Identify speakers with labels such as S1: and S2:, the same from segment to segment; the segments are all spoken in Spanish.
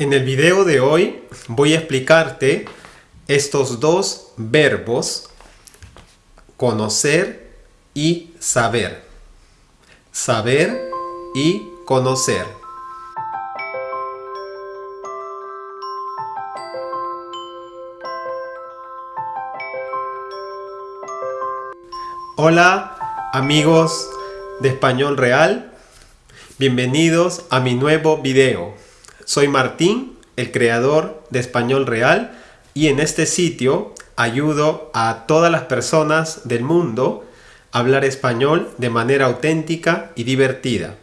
S1: En el video de hoy voy a explicarte estos dos verbos conocer y saber. Saber y conocer. Hola amigos de Español Real, bienvenidos a mi nuevo video. Soy Martín, el creador de Español Real y en este sitio ayudo a todas las personas del mundo a hablar español de manera auténtica y divertida.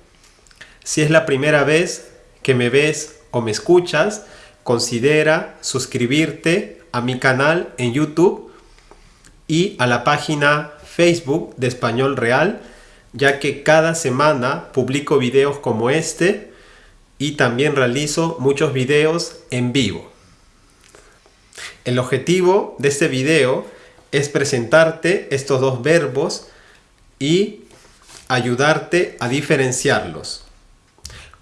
S1: Si es la primera vez que me ves o me escuchas, considera suscribirte a mi canal en YouTube y a la página Facebook de Español Real, ya que cada semana publico videos como este y también realizo muchos videos en vivo. El objetivo de este video es presentarte estos dos verbos y ayudarte a diferenciarlos.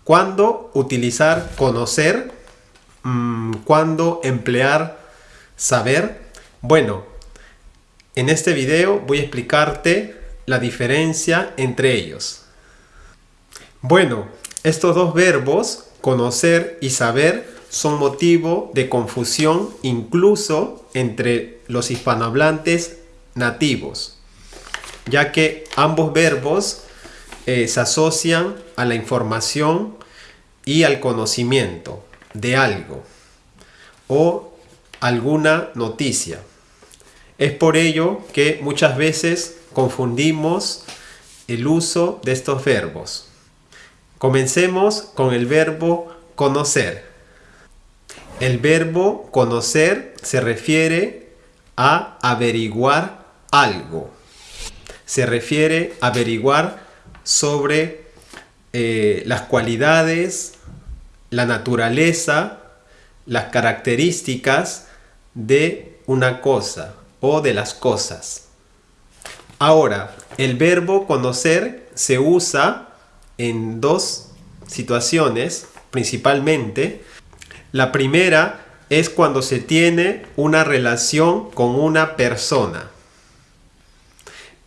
S1: ¿Cuándo utilizar conocer? Mm, ¿Cuándo emplear saber? Bueno, en este video voy a explicarte la diferencia entre ellos. Bueno, estos dos verbos, conocer y saber, son motivo de confusión incluso entre los hispanohablantes nativos, ya que ambos verbos eh, se asocian a la información y al conocimiento de algo o alguna noticia. Es por ello que muchas veces confundimos el uso de estos verbos. Comencemos con el verbo conocer. El verbo conocer se refiere a averiguar algo. Se refiere a averiguar sobre eh, las cualidades, la naturaleza, las características de una cosa o de las cosas. Ahora, el verbo conocer se usa en dos situaciones principalmente. La primera es cuando se tiene una relación con una persona.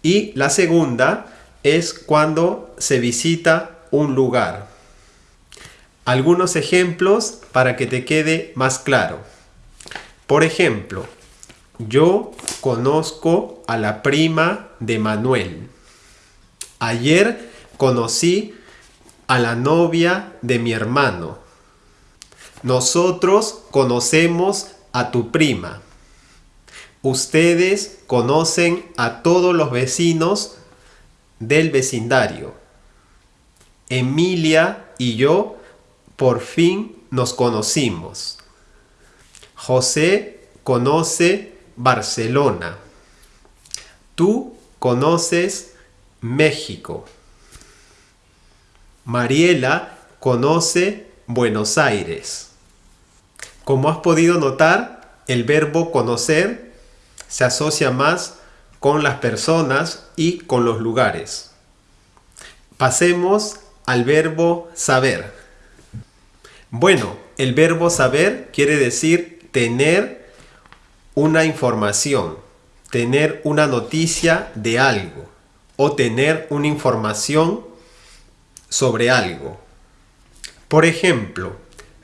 S1: Y la segunda es cuando se visita un lugar. Algunos ejemplos para que te quede más claro. Por ejemplo, yo conozco a la prima de Manuel. Ayer conocí a la novia de mi hermano. Nosotros conocemos a tu prima. Ustedes conocen a todos los vecinos del vecindario. Emilia y yo por fin nos conocimos. José conoce Barcelona. Tú conoces México. Mariela conoce Buenos Aires. Como has podido notar, el verbo conocer se asocia más con las personas y con los lugares. Pasemos al verbo saber. Bueno, el verbo saber quiere decir tener una información, tener una noticia de algo o tener una información sobre algo. Por ejemplo,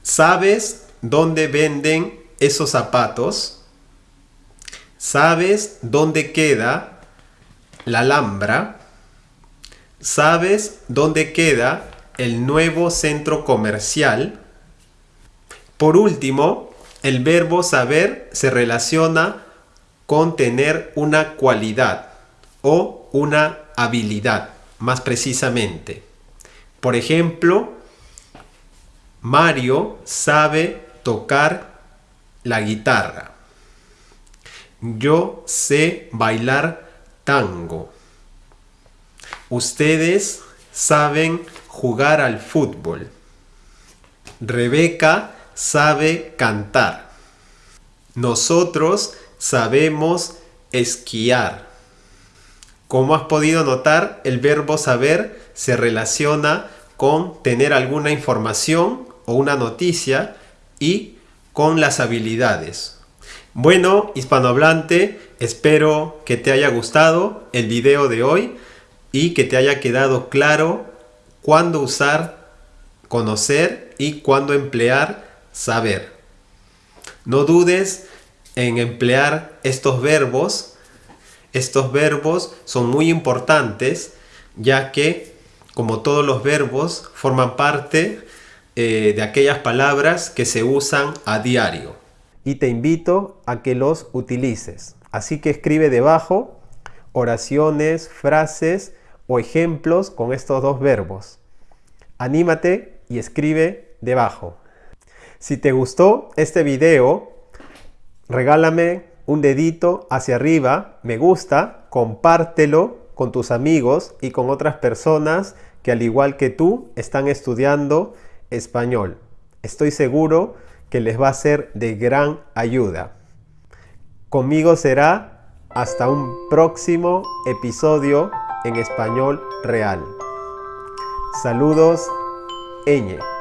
S1: ¿sabes dónde venden esos zapatos? ¿Sabes dónde queda la Alhambra? ¿Sabes dónde queda el nuevo centro comercial? Por último, el verbo saber se relaciona con tener una cualidad o una habilidad, más precisamente. Por ejemplo, Mario sabe tocar la guitarra. Yo sé bailar tango. Ustedes saben jugar al fútbol. Rebeca sabe cantar. Nosotros sabemos esquiar. Como has podido notar, el verbo saber se relaciona con tener alguna información o una noticia y con las habilidades. Bueno, hispanohablante, espero que te haya gustado el video de hoy y que te haya quedado claro cuándo usar conocer y cuándo emplear saber. No dudes en emplear estos verbos. Estos verbos son muy importantes ya que, como todos los verbos, forman parte eh, de aquellas palabras que se usan a diario. Y te invito a que los utilices. Así que escribe debajo oraciones, frases o ejemplos con estos dos verbos. Anímate y escribe debajo. Si te gustó este video, regálame un dedito hacia arriba, me gusta, compártelo con tus amigos y con otras personas que al igual que tú están estudiando español. Estoy seguro que les va a ser de gran ayuda. Conmigo será hasta un próximo episodio en español real. Saludos, Eñe.